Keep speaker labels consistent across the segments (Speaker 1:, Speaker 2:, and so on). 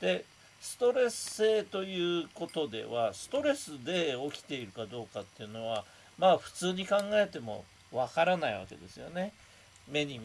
Speaker 1: でストレス性ということではストレスで起きているかどうかっていうのはまあ普通に考えてもわからないわけですよね。目に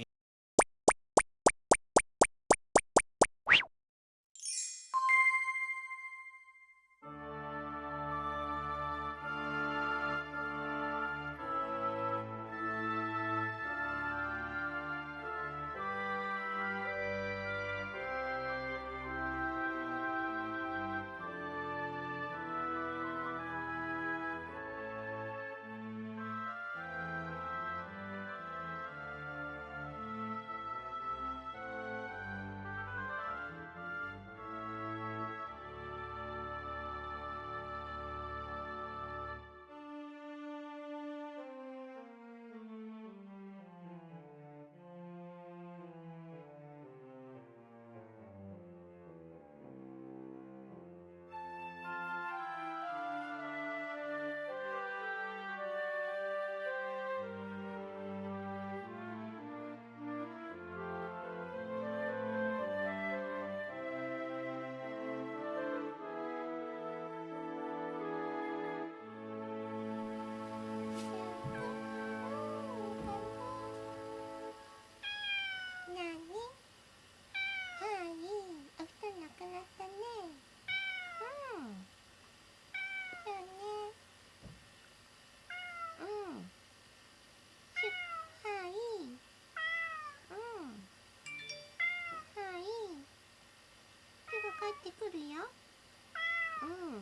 Speaker 2: うん。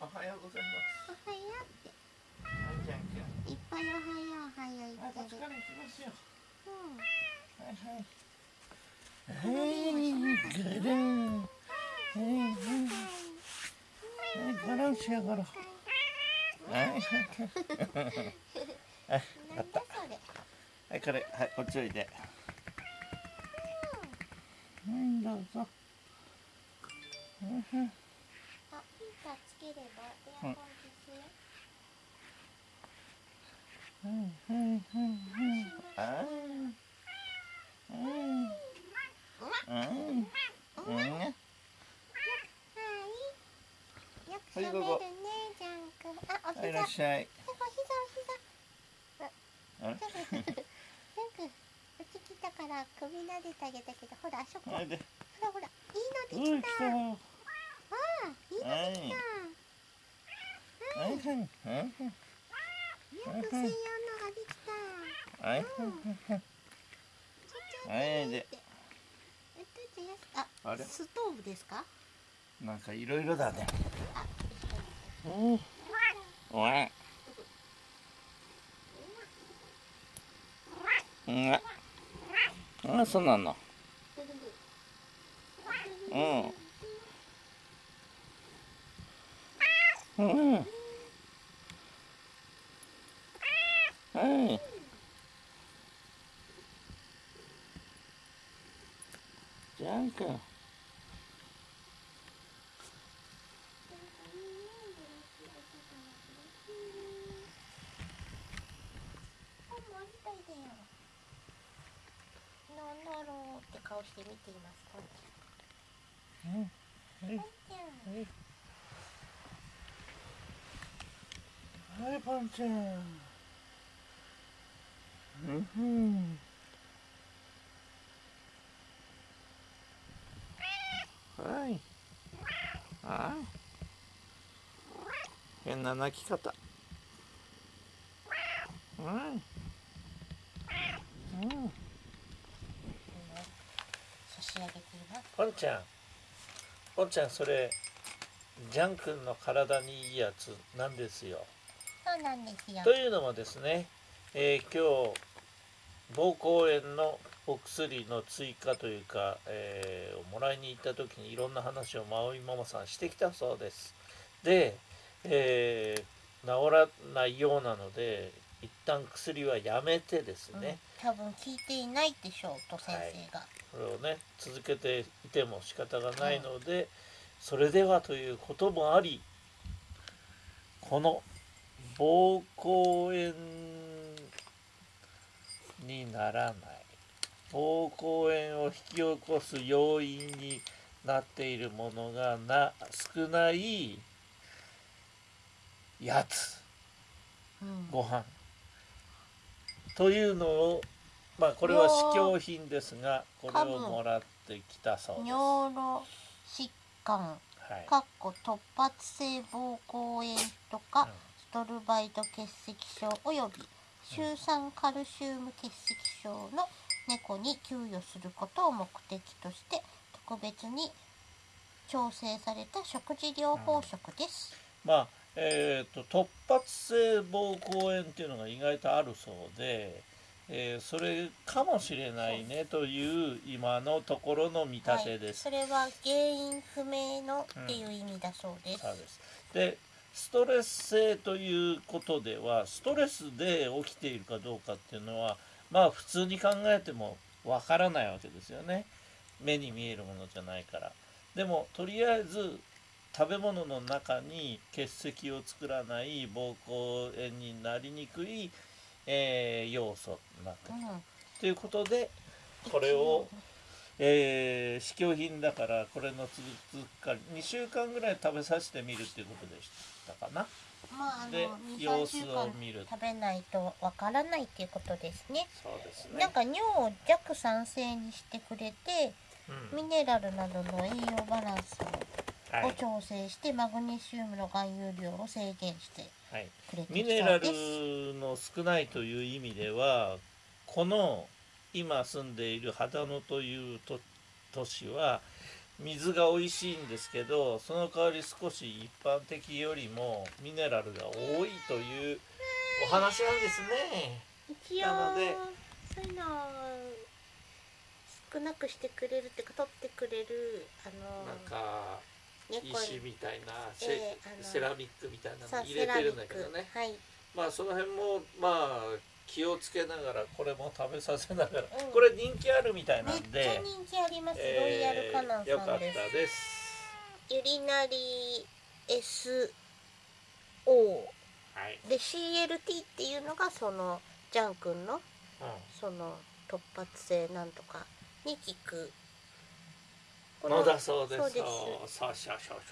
Speaker 1: おはようございます。
Speaker 2: おはようって。
Speaker 1: はいじゃんくん。
Speaker 2: いっぱいおはようおはよう言
Speaker 1: はいこっ
Speaker 2: ってる
Speaker 1: ちから行きますよ
Speaker 2: うん
Speaker 1: はい。はい。はい。ぐるんはい。はい。はい。ガランしやがろはい。はい。はい。はい。あったはい。これはい。こっちおい。ではい。どうぞはい。はい
Speaker 2: タつければエアコンです
Speaker 1: はいはいはいはいあうん。うん。うん。
Speaker 2: はいよく喋るねジャン君あお
Speaker 1: はいらっしゃい
Speaker 2: お膝お膝
Speaker 1: あ
Speaker 2: ジャン君うち来たから首撫でてあげたけどほらあそこほらほらいいのできたあい。
Speaker 1: はい。
Speaker 2: できた
Speaker 1: はい。はい。はい。
Speaker 2: よく専用のができた
Speaker 1: はい。はい。
Speaker 2: ちょちょ
Speaker 1: はい。で
Speaker 2: ってえっとじゃあ
Speaker 1: れ
Speaker 2: ストーブですか
Speaker 1: なんかい。ろい。ろだね
Speaker 2: あ
Speaker 1: うんおい。うんあそうなのうんうん。はいジャン君
Speaker 2: 本もありたいだよなん。だろうって顔して見ていますこん。
Speaker 1: うん。はい
Speaker 2: ちゃん。
Speaker 1: ははいパンちゃんうん。ふんはい。あ変な鳴き方。はいうん。
Speaker 2: 差し上げています
Speaker 1: ポンちゃん。ポンちゃんそれジャン君の体にいいやつなんですよ
Speaker 2: そうなんですよ。
Speaker 1: というのもですね、えー今日膀胱炎のお薬の追加というか、えーをもらいに行った時にいろんな話をマオイママさんしてきたそうです。で、えー治らないようなので一旦薬はやめてですね、
Speaker 2: うん、多分聞いていないでしょうと先生が、
Speaker 1: これをね続けていても仕方がないので、それではということもありこの膀胱炎にならない。膀胱炎を引き起こす要因になっているものがな少ないやつ。
Speaker 2: うん。
Speaker 1: ご飯。というのをまあこれは試供品ですがこれをもらってきたそうです。
Speaker 2: 尿路疾患。
Speaker 1: はい。
Speaker 2: かっこ突発性膀胱炎とかストルバイト結石症およびシ酸カルシウム結石症の猫に給与することを目的として特別に調整された食事療法食です。
Speaker 1: まあえー、と突発性膀胱炎っていうのが意外とあるそうで、えーそれかもしれないねという今のところの見立てです。
Speaker 2: それは原因不明のっていう意味だそうです。
Speaker 1: そうですでストレス性ということではストレスで起きているかどうかっていうのはまあ普通に考えてもわからないわけですよね。目に見えるものじゃないから。でもとりあえず食べ物の中に結石を作らない膀胱炎になりにくい、えー要素になってる。
Speaker 2: うん。
Speaker 1: ということでこれをえー試供品だからこれの続くから2週間ぐらい食べさせてみるっていうことでしたかな。
Speaker 2: まああの
Speaker 1: で
Speaker 2: 2、3
Speaker 1: 様子
Speaker 2: 週間
Speaker 1: を見る。
Speaker 2: 食べないとわからないっていうことですね。
Speaker 1: そうですね。
Speaker 2: なんか尿を弱酸性にしてくれて
Speaker 1: うん。
Speaker 2: ミネラルなどの栄養バランスを
Speaker 1: はい、
Speaker 2: 調整してマグネシウムの含有量を制限して
Speaker 1: はい、
Speaker 2: くれて
Speaker 1: ミネラ。ルの少ないという意味ではこの今住んでいる秦野という都都市は水が美味しいんですけどその代わり少し一般的よりもミネラルが多いというお話なんですね。
Speaker 2: 一応
Speaker 1: なので
Speaker 2: そういうのを少なくしてくれるっていうか取ってくれるあの
Speaker 1: なんか
Speaker 2: 猫
Speaker 1: 石みたいなセ,、
Speaker 2: ええあの
Speaker 1: セラミックみたいな
Speaker 2: さ
Speaker 1: の入れてるんだけどね
Speaker 2: はい
Speaker 1: まあその辺もまあ気をつけながらこれも食べさせながら、
Speaker 2: うん。
Speaker 1: これ人気あるみたいなん
Speaker 2: めっちゃ
Speaker 1: で、
Speaker 2: 人気あります、ロイヤルカナン
Speaker 1: よかった
Speaker 2: です。ユリナリ SO
Speaker 1: はい、
Speaker 2: で CLT っていうのがそのジャン君の
Speaker 1: う
Speaker 2: その突発性なんとかに効く。
Speaker 1: ん、のだそうです。
Speaker 2: そうです。
Speaker 1: そうそうそうそう